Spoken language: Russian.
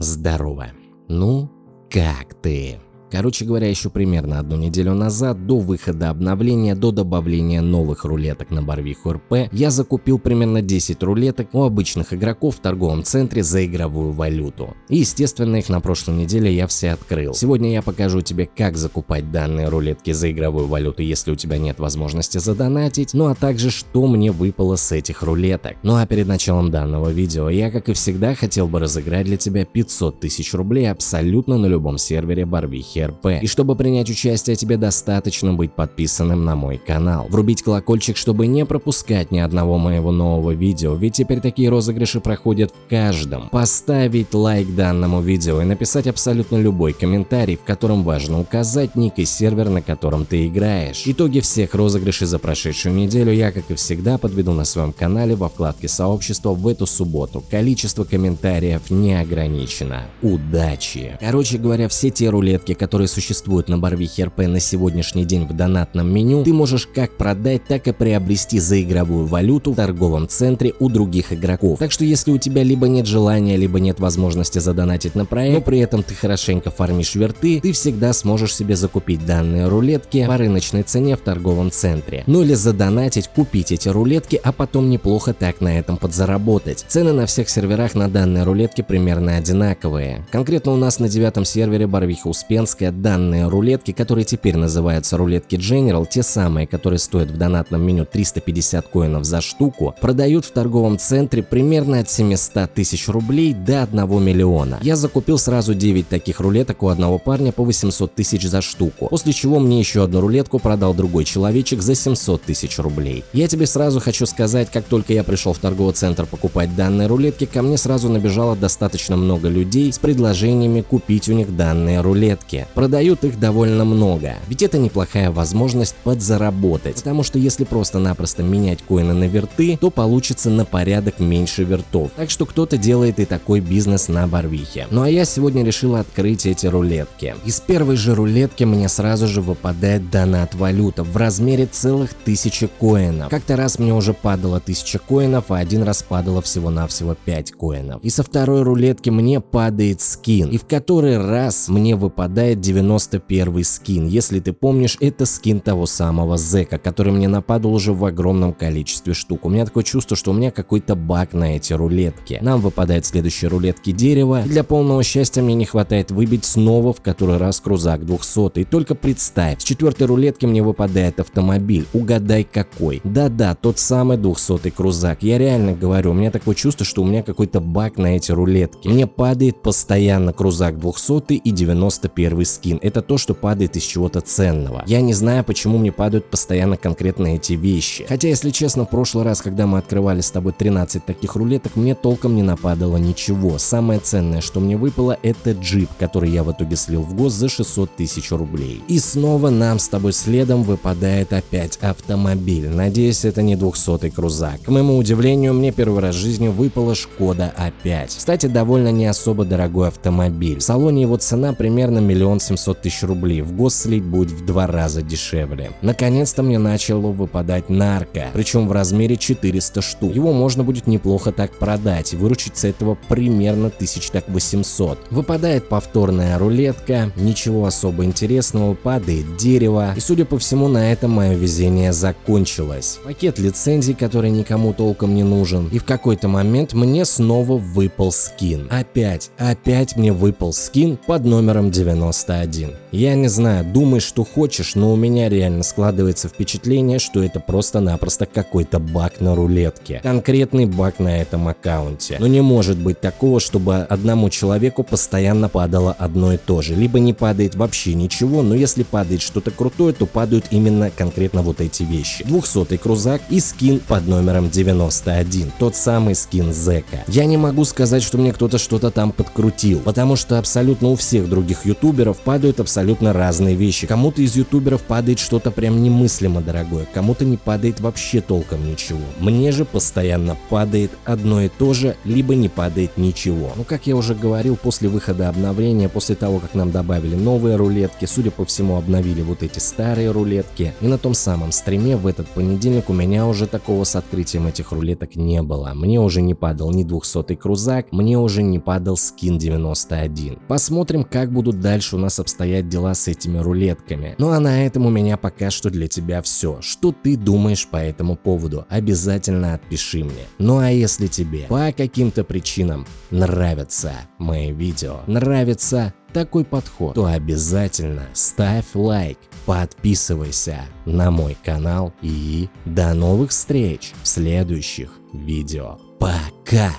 здорово. Ну, как ты? Короче говоря, еще примерно одну неделю назад, до выхода обновления, до добавления новых рулеток на Барвиху РП, я закупил примерно 10 рулеток у обычных игроков в торговом центре за игровую валюту. И естественно их на прошлой неделе я все открыл. Сегодня я покажу тебе как закупать данные рулетки за игровую валюту, если у тебя нет возможности задонатить, ну а также что мне выпало с этих рулеток. Ну а перед началом данного видео я как и всегда хотел бы разыграть для тебя 500 тысяч рублей абсолютно на любом сервере Барвихи РП. И чтобы принять участие, тебе достаточно быть подписанным на мой канал. Врубить колокольчик, чтобы не пропускать ни одного моего нового видео, ведь теперь такие розыгрыши проходят в каждом. Поставить лайк данному видео и написать абсолютно любой комментарий, в котором важно указать ник и сервер, на котором ты играешь. Итоги всех розыгрышей за прошедшую неделю я, как и всегда, подведу на своем канале во вкладке сообщества в эту субботу. Количество комментариев не ограничено. Удачи! Короче говоря, все те рулетки, которые которые существуют на Барвихе РП на сегодняшний день в донатном меню, ты можешь как продать, так и приобрести за игровую валюту в торговом центре у других игроков. Так что если у тебя либо нет желания, либо нет возможности задонатить на проект, но при этом ты хорошенько фармишь верты, ты всегда сможешь себе закупить данные рулетки по рыночной цене в торговом центре. Ну или задонатить, купить эти рулетки, а потом неплохо так на этом подзаработать. Цены на всех серверах на данные рулетки примерно одинаковые. Конкретно у нас на девятом сервере Барвиха Успенск Риска данные рулетки, которые теперь называются рулетки General, те самые, которые стоят в донатном меню 350 коинов за штуку, продают в торговом центре примерно от 700 тысяч рублей до 1 миллиона. Я закупил сразу 9 таких рулеток у одного парня по 800 тысяч за штуку, после чего мне еще одну рулетку продал другой человечек за 700 тысяч рублей. Я тебе сразу хочу сказать, как только я пришел в торговый центр покупать данные рулетки, ко мне сразу набежало достаточно много людей с предложениями купить у них данные рулетки. Продают их довольно много, ведь это неплохая возможность подзаработать, потому что если просто-напросто менять коины на верты, то получится на порядок меньше вертов, так что кто-то делает и такой бизнес на Барвихе. Ну а я сегодня решил открыть эти рулетки. Из первой же рулетки мне сразу же выпадает донат валюта в размере целых тысячи коинов. Как-то раз мне уже падало 1000 коинов, а один раз падало всего-навсего 5 коинов. И со второй рулетки мне падает скин, и в который раз мне выпадает 91 скин. Если ты помнишь, это скин того самого Зека, который мне нападал уже в огромном количестве штук. У меня такое чувство, что у меня какой-то баг на эти рулетки. Нам выпадает следующие рулетки дерева. Для полного счастья мне не хватает выбить снова в который раз крузак 200. И только представь, с четвертой рулетки мне выпадает автомобиль. Угадай какой. Да-да, тот самый 200 крузак. Я реально говорю, у меня такое чувство, что у меня какой-то баг на эти рулетки. Мне падает постоянно крузак 200 и 91 скин. Это то, что падает из чего-то ценного. Я не знаю, почему мне падают постоянно конкретно эти вещи. Хотя, если честно, в прошлый раз, когда мы открывали с тобой 13 таких рулеток, мне толком не нападало ничего. Самое ценное, что мне выпало, это джип, который я в итоге слил в гос за 600 тысяч рублей. И снова нам с тобой следом выпадает опять автомобиль. Надеюсь, это не 200 крузак. К моему удивлению, мне первый раз в жизни выпала Шкода А5. Кстати, довольно не особо дорогой автомобиль. В салоне его цена примерно миллион 700 тысяч рублей, в гос слить будет в два раза дешевле. Наконец-то мне начало выпадать нарко, причем в размере 400 штук. Его можно будет неплохо так продать и выручить с этого примерно 1800. Выпадает повторная рулетка, ничего особо интересного, падает дерево, и судя по всему на этом мое везение закончилось. Пакет лицензий, который никому толком не нужен, и в какой-то момент мне снова выпал скин. Опять, опять мне выпал скин под номером 90 91. Я не знаю, думай, что хочешь, но у меня реально складывается впечатление, что это просто-напросто какой-то баг на рулетке. Конкретный баг на этом аккаунте. Но не может быть такого, чтобы одному человеку постоянно падало одно и то же. Либо не падает вообще ничего, но если падает что-то крутое, то падают именно конкретно вот эти вещи. 200 крузак и скин под номером 91. Тот самый скин Зека. Я не могу сказать, что мне кто-то что-то там подкрутил, потому что абсолютно у всех других ютуберов ютуберов падают абсолютно разные вещи. Кому-то из ютуберов падает что-то прям немыслимо дорогое, кому-то не падает вообще толком ничего. Мне же постоянно падает одно и то же, либо не падает ничего. Ну как я уже говорил, после выхода обновления, после того как нам добавили новые рулетки, судя по всему обновили вот эти старые рулетки, и на том самом стриме в этот понедельник у меня уже такого с открытием этих рулеток не было. Мне уже не падал ни 200 крузак, мне уже не падал скин 91. Посмотрим, как будут дальше у нас обстоять дела с этими рулетками. Ну а на этом у меня пока что для тебя все. Что ты думаешь по этому поводу? Обязательно отпиши мне. Ну а если тебе по каким-то причинам нравятся мои видео, нравится такой подход, то обязательно ставь лайк, подписывайся на мой канал и до новых встреч в следующих видео. Пока!